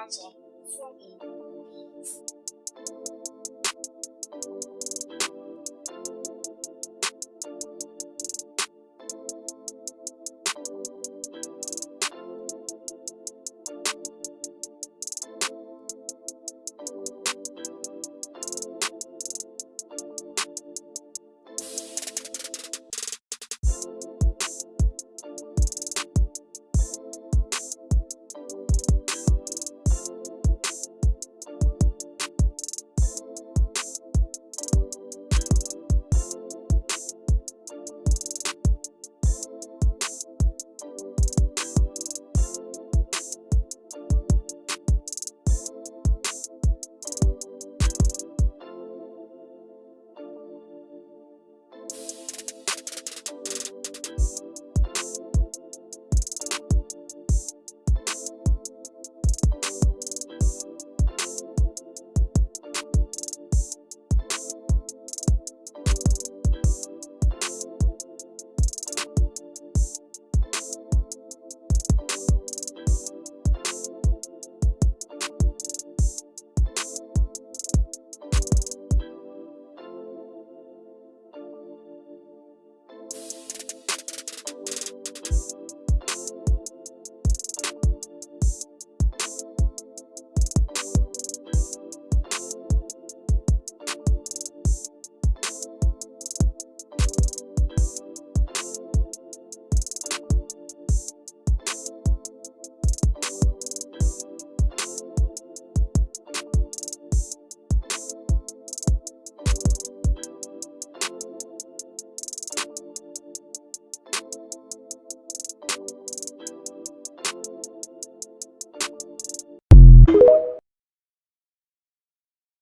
…ちゅっ、